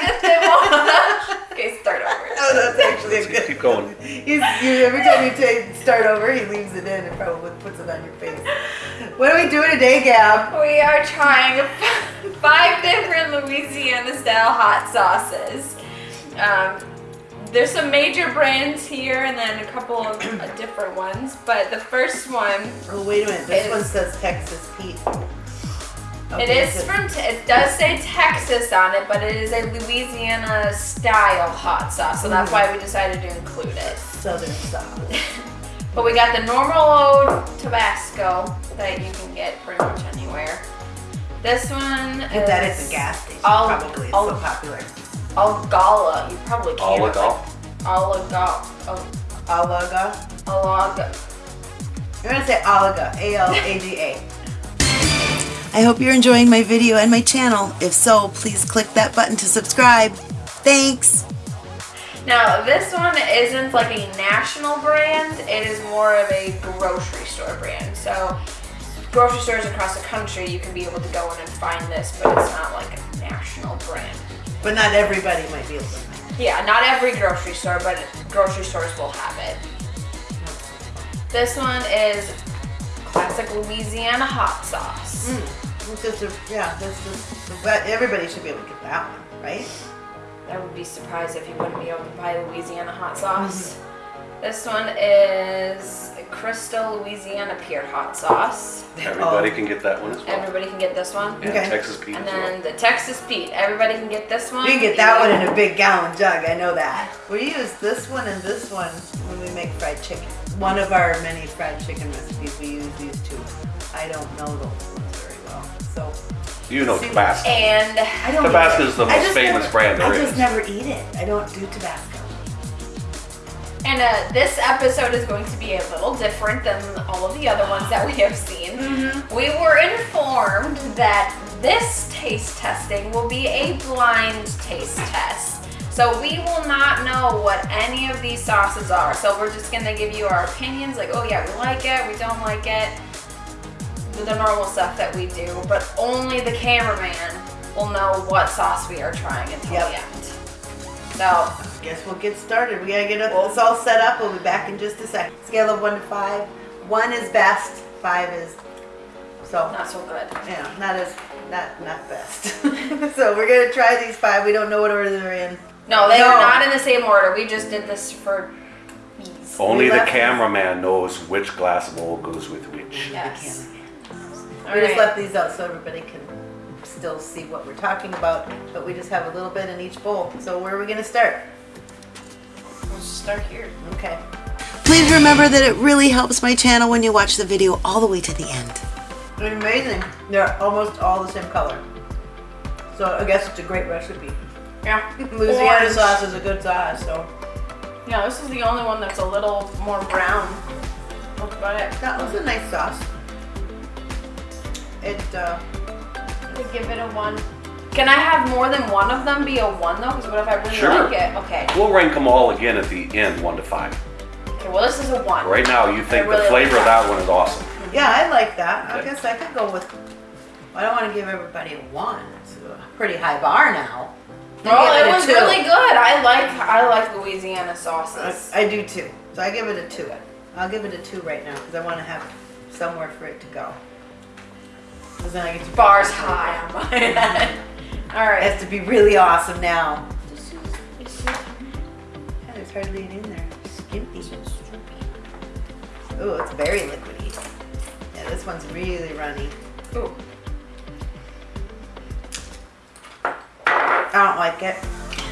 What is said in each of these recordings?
practice it more. okay, start over. Oh, that's actually a good. Keep going. He's, you, every time you take start over, he leaves it in and probably puts it on your face. What are we doing today, Gab? We are trying five different Louisiana style hot sauces. Um, there's some major brands here and then a couple of different ones, but the first one Oh, wait a minute. This Is- one says Texas Pete. It Okay, is so- from, te- it does say Texas on it, but it is a Louisiana style hot sauce, so that's Mhm. why we decided to include it. Southern style. But we got the normal old Tabasco that you can get pretty much anywhere. This one Get that at is gas station. All- probably. It's all- so popular. Algala. You probably can't. Oligal. Alaga. Oh, Alaga. Alaga. You're gonna say Alaga. A L A G A. I hope you're enjoying my video and my channel. If so, please click that button to subscribe. Thanks! Now, this one isn't like a national brand, it is more of a grocery store brand. So, grocery stores across the country, you can be able to go in and find this, but it's not like a national brand. But not everybody might be able to find it. Yeah, not every grocery store, but grocery stores will have it. This one is classic Louisiana hot sauce. Mm. It's just a, yeah, that's just, but everybody should be able to get that one, right? I would be surprised if you wouldn't be able to buy Louisiana hot sauce. This one is Crystal Louisiana Pure Hot Sauce. Everybody oh. can get that one as well. Everybody can get this one. And Okay. Texas Pete And as well. then the Texas Pete. Everybody can get this one. You can get that one in a big gallon jug, I know that. We use this one and this one when we make fried chicken. One of our many fried chicken recipes, we use these two. I don't know those ones very well, so. You know Tabasco. And I don't Tabasco is the most famous never- brand there I is. just never eat it. I don't do Tabasco. And uh, this episode is going to be a little different than all of the other ones that we have seen. Mm-hmm. We were informed that this taste testing will be a blind taste test. So we will not know what any of these sauces are. So we're just gonna give you our opinions, like, oh yeah, we like it, we don't like it, the the normal stuff that we do. But only the cameraman will know what sauce we are trying until Yep. the end. So Guess we'll get started. We gotta get it it's all set up. We'll be back in just a second. Scale of one to five. One is best, five is so not so good. yeah, not as not not best. so we're gonna try these five. We don't know what order they're in. No, they No. are not in the same order. We just did this for ease. Only We the left- cameraman knows which glass bowl goes with which. Yes. We just left these out so everybody can still see what we're talking about, but we just have a little bit in each bowl. So where are we gonna start? We'll start here. Okay. Please remember that it really helps my channel when you watch the video all the way to the end. Amazing. They're almost all the same color. So I guess it's a great recipe. Yeah. Louisiana Orange. sauce is a good sauce, so Yeah, this is the only one that's a little more brown. That's about it. that was a nice sauce. It uh To give it a one. Can I have more than one of them be a one though? Because what if I really Sure. like it? Okay. We'll rank them all again at the end, one to five. Okay. Well, this is a one. Right now, you think really the like flavor of that. that one is awesome. yeah, I like that. I Okay. guess I could go with I don't want to give everybody a one. It's a pretty high bar now. I'll Well, give it was two. really good. I like I like Louisiana I, sauces. I do too. So I give it a two. I'll give it a two right now because I want to have somewhere for it to go. Because then I get to Bars high on my head. All It has to be really awesome now. Yeah, there's hardly any in there. Skimpy. Ooh, it's very liquidy. Yeah, this one's really runny. Ooh. I don't like it.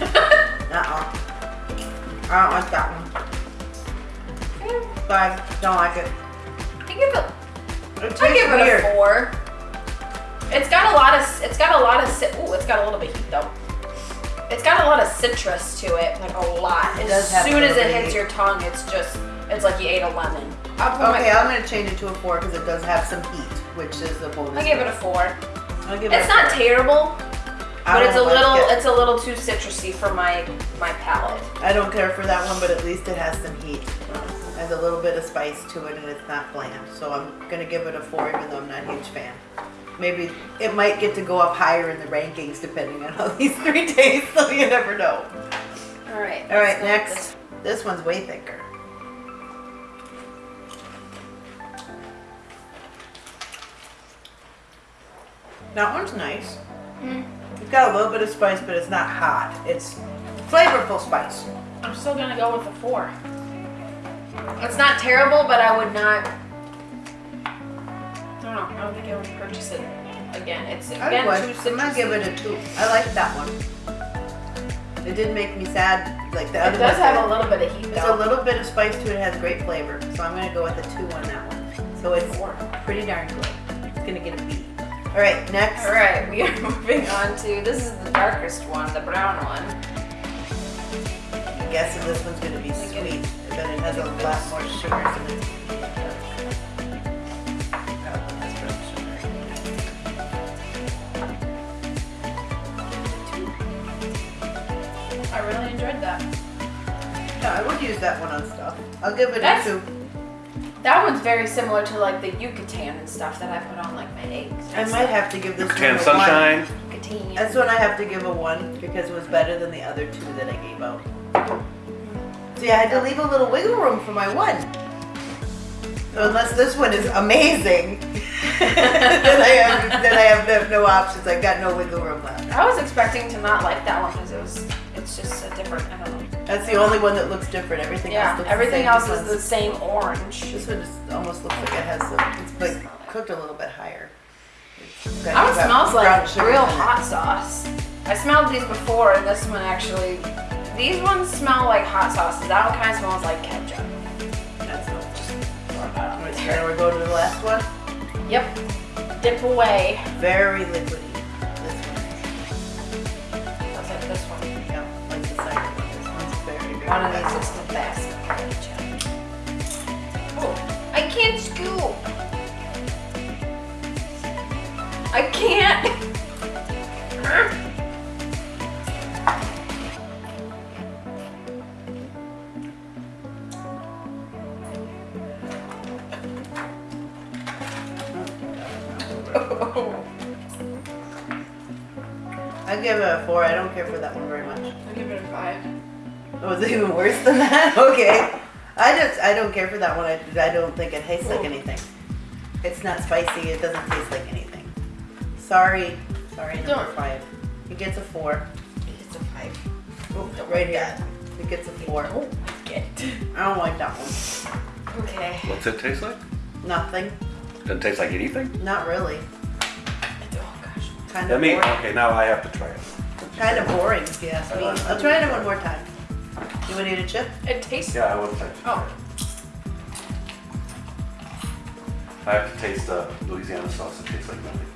Uh-uh. I don't like that one. Five. Don't like it. I give it. It I give it weird. a four. It's got a lot of. It's got a lot of. Ooh, it's got a little bit of heat though. It's got a lot of citrus to it, like a lot. It as soon as it hits heat. your tongue, it's just. It's like you ate a lemon. Okay, I'm gonna change it to a four because it does have some heat, which is a bonus. I give it a four. I'll give it It's not four. terrible, but it's a like little. it. It's a little too citrusy for my my palate. I don't care for that one, but at least it has some heat. Has a little bit of spice to it and it's not bland. So I'm gonna give it a four even though I'm not a huge fan. Maybe it might get to go up higher in the rankings depending on how these three taste, so you never know. All right. All right, let's go with next. This one's way thicker. That one's nice. Hmm. It's got a little bit of spice, but it's not hot. It's flavorful spice. I'm still gonna go with a four. It's not terrible, but I would not. I don't. I think I would purchase it again. It's I again would. too I'm gonna give it a two. I like that one. It didn't make me sad like the other one. It does have a little bit of heat There's a little bit of spice to it. It has great flavor. So I'm gonna go with a two on that one. So it's Four. pretty darn good. It's gonna get a B. All right, next. All right, we are moving on to this is the darkest one, the brown one. I'm guessing this one's gonna be sweet, but it has a lot more sugar, in it. Enjoyed that. No, I would use that one on stuff. I'll give it That's- a two. That one's very similar to like the Yucatan and stuff that I put on like my eggs. I might have to give this Tan one a sunshine. one. Yucatan. This one I have to give a one because it was better than the other two that I gave out. See, I had to leave a little wiggle room for my one. So unless this one is amazing, then I have then I have no, no options. I've got no wiggle room left. I was expecting to not like that one because it was it's just a different. I don't know. That's the only one that looks different. Everything else Yeah, looks everything the same. else is the same orange. This one just almost looks like it has the, it's like cooked a little bit higher. One smells like real hot sauce. I smelled these before, and this one actually. These ones smell like hot sauces. That one kind of smells like ketchup. That's not just throwing that out Alright, there. Now we go to the last one. Yep. Dip away. Very liquidy. One of these is the best. Oh, I can't scoop. I can't. I give it a four. I don't care for that one very much. I give it a five. Oh, is it even worse than that? Okay. I just I don't care for that one. I, I don't think it tastes like anything. It's not spicy. It doesn't taste like anything. Sorry. Sorry, number Don't. five. It gets a four. It's a five. Oh, right here. It gets a four. don't like it. I don't like that one. Okay. What's it taste like? Nothing. Doesn't taste like anything? Not really. Oh gosh. Kind Let of me, boring. okay, now I have to try it. Kind of boring, if you ask me. I'll try it one more time. You want to eat a chip? It tastes. Yeah, I would like to try Oh. I have to taste the Louisiana sauce. It tastes like nothing.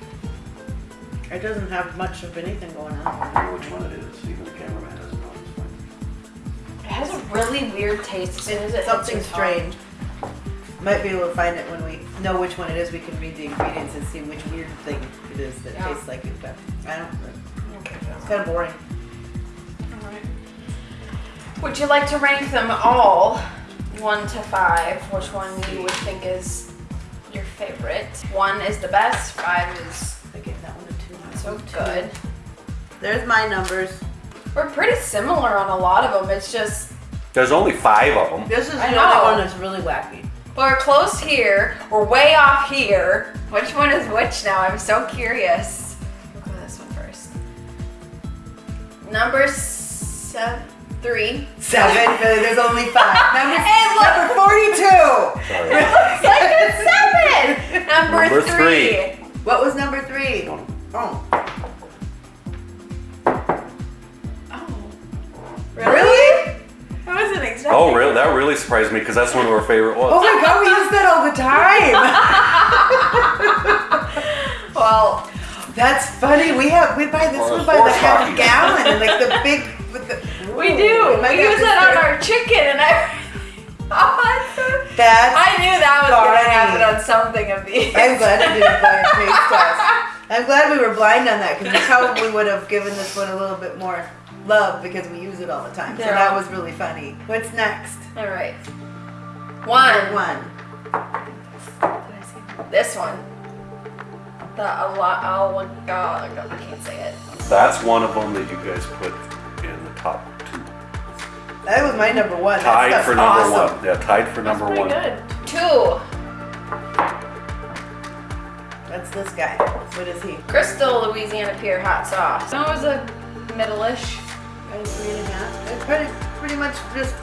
It doesn't have much of anything going I on. don't know which one it is. Even the cameraman doesn't know. It's fine. It has a really weird taste as soon as it something your tongue. strange. Might be able to find it when we know which one it is. We can read the ingredients and see which weird thing it is that Yeah. tastes like it. But I don't. Okay. It's kind of boring. Alright. Would you like to rank them all, one to five? Which one you would think is your favorite? One is the best. Five is I gave that one a two. not so Two. good. There's my numbers. We're pretty similar on a lot of them. It's just There's only five of them. This is I the know. only one that's really wacky. we're close here. We're way off here. Which one is which now? I'm so curious. Look at this one first. Number seven, three. Seven. but there's only five. Number, Hey, look. number forty-two. Sorry. Looks like it's seven. Number, Number three. three. What was number three? Oh. Oh. Really? I wasn't expecting. Oh, really? That really surprised me because that's one of our favorite ones. Oh ones. my god, we use that all the time. Well, That's funny. We have we buy this Or one by the half hockey. gallon, like the big with the. We do. might We use to it on our chicken and everything. That's. I knew that was going to happen on something of these. I'm glad I didn't buy a taste test. I'm glad we were blind on that because we probably would have given this one a little bit more love because we use it all the time. So that was really funny. What's next? All right. One. One. This one. The a lot. Oh my god, I can't say it. That's one of them that you guys put in the top two. That was my number one. Tied stuff's for number awesome. one. Yeah, tied for number Pretty one. good. Two. That's this guy. What is he? Crystal Louisiana Pure hot sauce. That was a middle-ish. Got a three and a half. It's pretty, pretty much just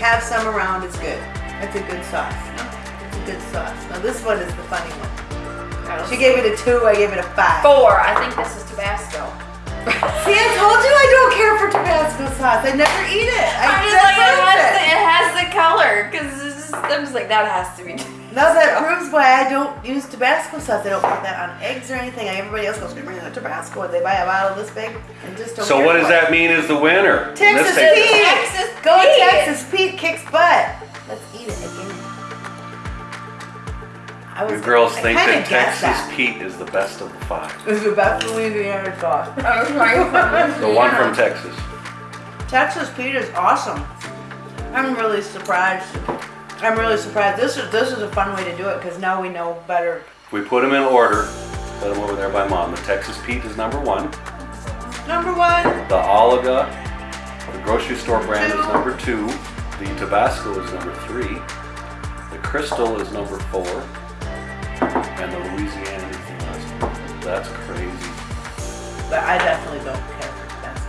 have some around. It's good. It's a good sauce. It's a good sauce. Now this one is the funny one. She gave it a two. I gave it a five. four. I think this is Tabasco. See, I told you I don't care for Tabasco sauce. I never eat it. I I'm just just like, it has, it. the, it has the color. Because I'm just like, that has to be. Now that proves why I don't use Tabasco sauce. I don't put that on eggs or anything. Everybody else goes, "Give me the Tabasco." And they buy a bottle this big and just don't. So what does it. that mean is the winner? Texas Let's Pete. Texas Go Pete. Texas Pete kicks butt. Let's eat it again. I was, You girls I think that Texas that. Pete is the best of the five. It's the best Louisiana sauce. Oh, I was The one from Texas. Texas Pete is awesome. I'm really surprised. I'm really surprised. This is this is a fun way to do it because now we know better. We put them in order, put them over there by mom. The Texas Pete is number one. Number one, The Oliga, the grocery store brand is number two. The Tabasco is number three. The Crystal is number four. And the Louisiana is the last one. That's crazy. but I definitely don't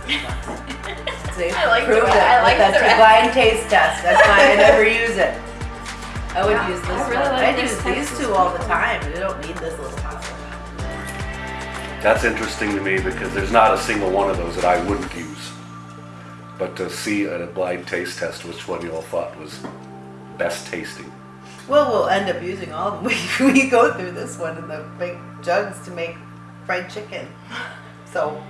See, I like the proved way- it I like with the that blind taste test. That's why I never use it. I would Yeah, use this I really one. like I use these two all the time. I don't need this little bottle. That's interesting to me because there's not a single one of those that I wouldn't use. But to see at a blind taste test which one you all thought was best tasting. Well, we'll end up using all of them. We, we go through this one in the big jugs to make fried chicken. So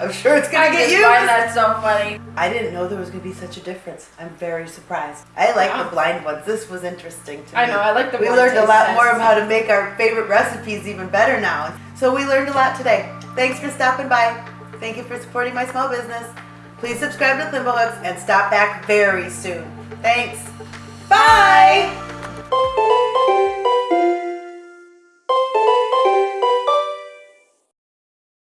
I'm sure it's gonna I get used. find that so funny. I didn't know there was gonna be such a difference. I'm very surprised. I like Wow. the blind ones. This was interesting to me. I know, I like the ones. We learned a lot more of how to make our favorite recipes even better now. So we learned a lot today. Thanks for stopping by. Thank you for supporting my small business. Please subscribe to Thimblehooks and stop back very soon. Thanks. Bye.